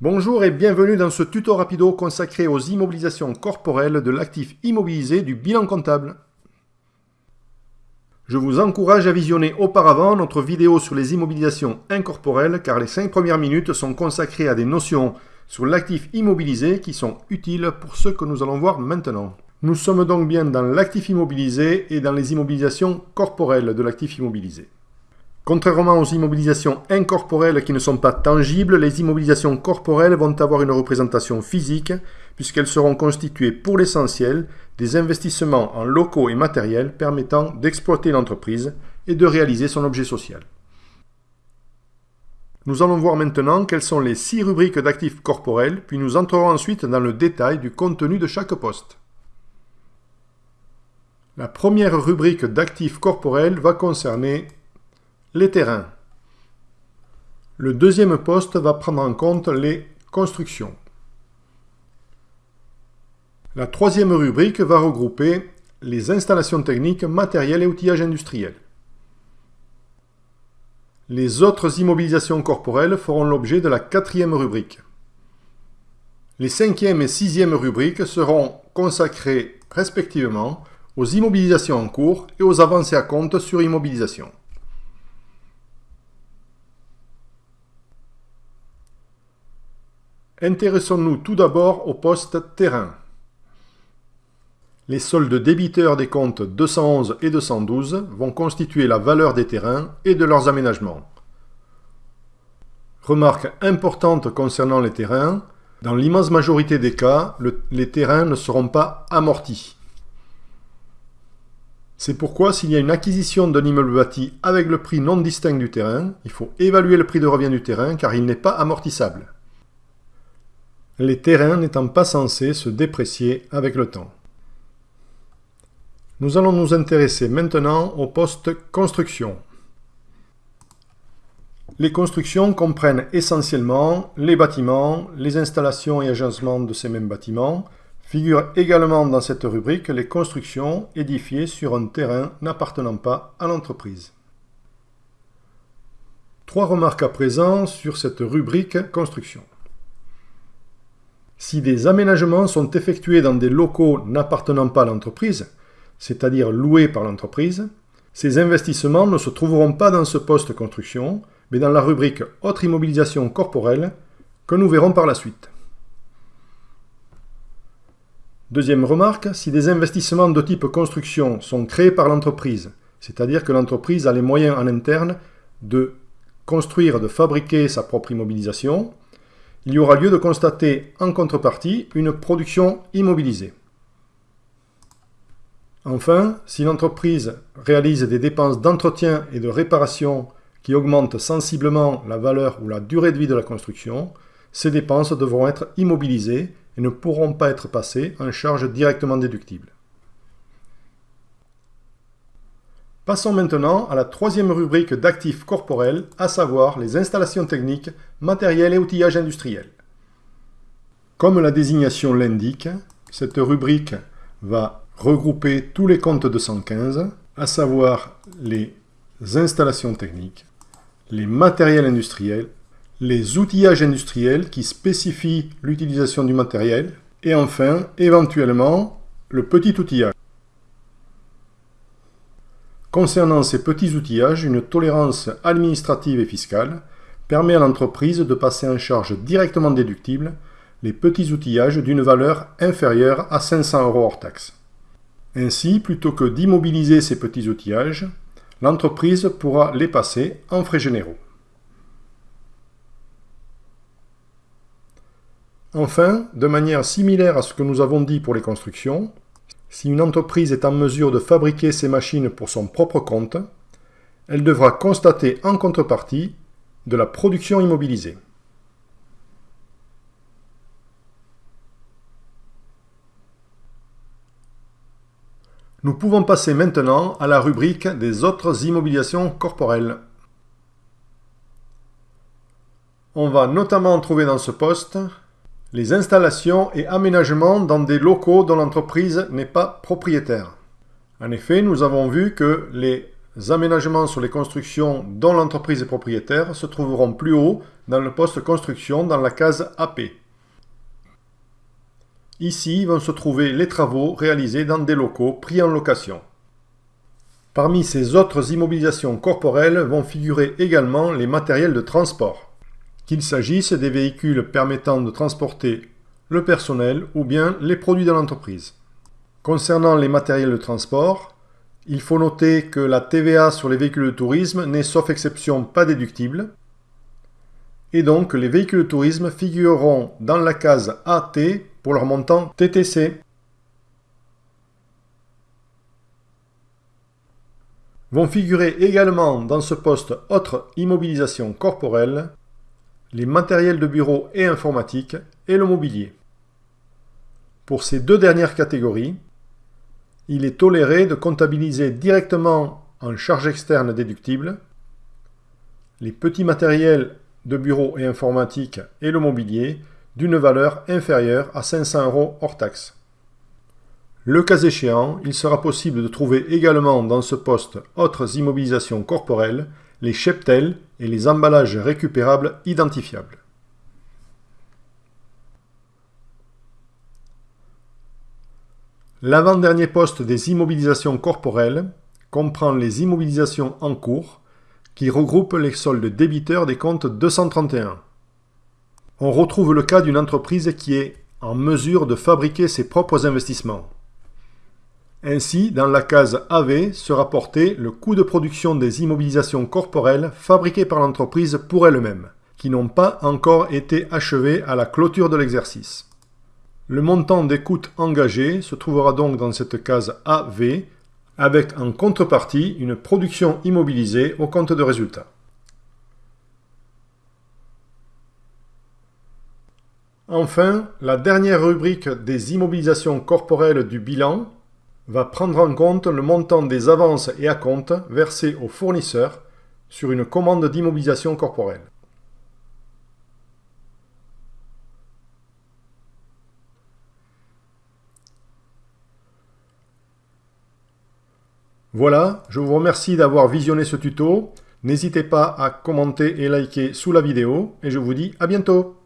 Bonjour et bienvenue dans ce tuto rapido consacré aux immobilisations corporelles de l'actif immobilisé du bilan comptable. Je vous encourage à visionner auparavant notre vidéo sur les immobilisations incorporelles car les 5 premières minutes sont consacrées à des notions sur l'actif immobilisé qui sont utiles pour ce que nous allons voir maintenant. Nous sommes donc bien dans l'actif immobilisé et dans les immobilisations corporelles de l'actif immobilisé. Contrairement aux immobilisations incorporelles qui ne sont pas tangibles, les immobilisations corporelles vont avoir une représentation physique puisqu'elles seront constituées pour l'essentiel des investissements en locaux et matériels permettant d'exploiter l'entreprise et de réaliser son objet social. Nous allons voir maintenant quelles sont les six rubriques d'actifs corporels, puis nous entrerons ensuite dans le détail du contenu de chaque poste. La première rubrique d'actifs corporels va concerner les terrains. Le deuxième poste va prendre en compte les constructions. La troisième rubrique va regrouper les installations techniques, matériels et outillages industriels. Les autres immobilisations corporelles feront l'objet de la quatrième rubrique. Les cinquième et sixième rubriques seront consacrées respectivement aux immobilisations en cours et aux avancées à compte sur immobilisation. Intéressons-nous tout d'abord au poste terrain. Les soldes débiteurs des comptes 211 et 212 vont constituer la valeur des terrains et de leurs aménagements. Remarque importante concernant les terrains, dans l'immense majorité des cas, les terrains ne seront pas amortis. C'est pourquoi s'il y a une acquisition d'un immeuble bâti avec le prix non distinct du terrain, il faut évaluer le prix de revient du terrain car il n'est pas amortissable les terrains n'étant pas censés se déprécier avec le temps. Nous allons nous intéresser maintenant au poste construction. Les constructions comprennent essentiellement les bâtiments, les installations et agencements de ces mêmes bâtiments. Figurent également dans cette rubrique les constructions édifiées sur un terrain n'appartenant pas à l'entreprise. Trois remarques à présent sur cette rubrique construction. Si des aménagements sont effectués dans des locaux n'appartenant pas à l'entreprise, c'est-à-dire loués par l'entreprise, ces investissements ne se trouveront pas dans ce poste construction, mais dans la rubrique Autre immobilisation corporelle que nous verrons par la suite. Deuxième remarque, si des investissements de type construction sont créés par l'entreprise, c'est-à-dire que l'entreprise a les moyens en interne de construire, de fabriquer sa propre immobilisation, il y aura lieu de constater en contrepartie une production immobilisée. Enfin, si l'entreprise réalise des dépenses d'entretien et de réparation qui augmentent sensiblement la valeur ou la durée de vie de la construction, ces dépenses devront être immobilisées et ne pourront pas être passées en charge directement déductible. Passons maintenant à la troisième rubrique d'actifs corporels, à savoir les installations techniques, matériels et outillages industriels. Comme la désignation l'indique, cette rubrique va regrouper tous les comptes 215, à savoir les installations techniques, les matériels industriels, les outillages industriels qui spécifient l'utilisation du matériel, et enfin, éventuellement, le petit outillage. Concernant ces petits outillages, une tolérance administrative et fiscale permet à l'entreprise de passer en charge directement déductible les petits outillages d'une valeur inférieure à 500 euros hors taxe. Ainsi, plutôt que d'immobiliser ces petits outillages, l'entreprise pourra les passer en frais généraux. Enfin, de manière similaire à ce que nous avons dit pour les constructions, si une entreprise est en mesure de fabriquer ses machines pour son propre compte, elle devra constater en contrepartie de la production immobilisée. Nous pouvons passer maintenant à la rubrique des autres immobilisations corporelles. On va notamment trouver dans ce poste les installations et aménagements dans des locaux dont l'entreprise n'est pas propriétaire. En effet, nous avons vu que les aménagements sur les constructions dont l'entreprise est propriétaire se trouveront plus haut dans le poste construction dans la case AP. Ici vont se trouver les travaux réalisés dans des locaux pris en location. Parmi ces autres immobilisations corporelles vont figurer également les matériels de transport, qu'il s'agisse des véhicules permettant de transporter le personnel ou bien les produits de l'entreprise. Concernant les matériels de transport, il faut noter que la TVA sur les véhicules de tourisme n'est sauf exception pas déductible, et donc les véhicules de tourisme figureront dans la case AT pour leur montant TTC. Vont figurer également dans ce poste Autre immobilisation corporelle les matériels de bureau et informatique et le mobilier. Pour ces deux dernières catégories, il est toléré de comptabiliser directement en charge externe déductible les petits matériels de bureau et informatique et le mobilier d'une valeur inférieure à 500 euros hors taxe. Le cas échéant, il sera possible de trouver également dans ce poste autres immobilisations corporelles, les cheptels et les emballages récupérables identifiables. L'avant-dernier poste des immobilisations corporelles comprend les immobilisations en cours qui regroupent les soldes débiteurs des comptes 231. On retrouve le cas d'une entreprise qui est en mesure de fabriquer ses propres investissements. Ainsi, dans la case AV sera porté le coût de production des immobilisations corporelles fabriquées par l'entreprise pour elle-même, qui n'ont pas encore été achevées à la clôture de l'exercice. Le montant des coûts engagés se trouvera donc dans cette case AV, avec en contrepartie une production immobilisée au compte de résultat. Enfin, la dernière rubrique des immobilisations corporelles du bilan va prendre en compte le montant des avances et acomptes versés aux fournisseurs sur une commande d'immobilisation corporelle. Voilà, je vous remercie d'avoir visionné ce tuto. N'hésitez pas à commenter et liker sous la vidéo et je vous dis à bientôt